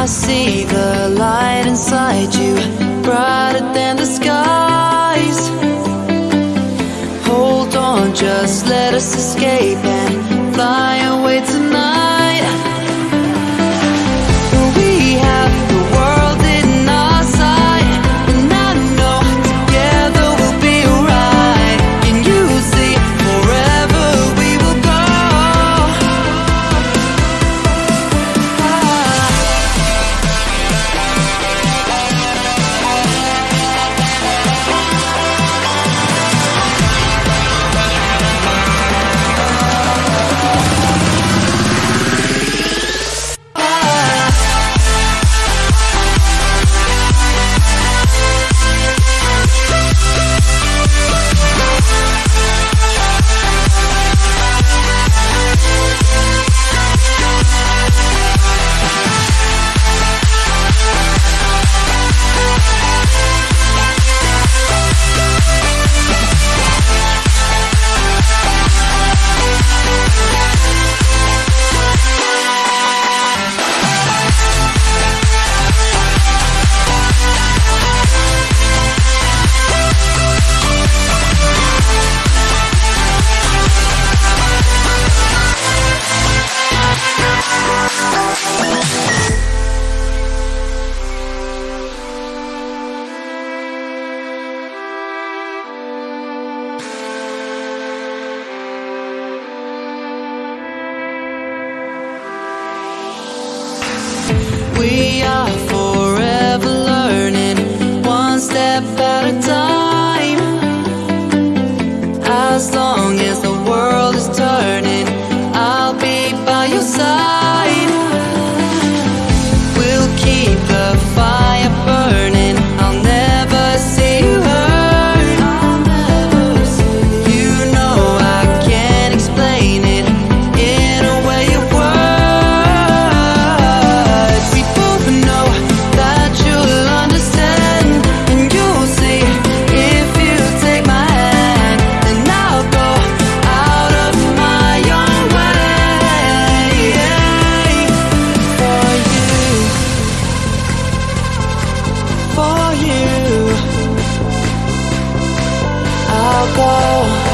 I see the light inside you, brighter than the sky. I'll go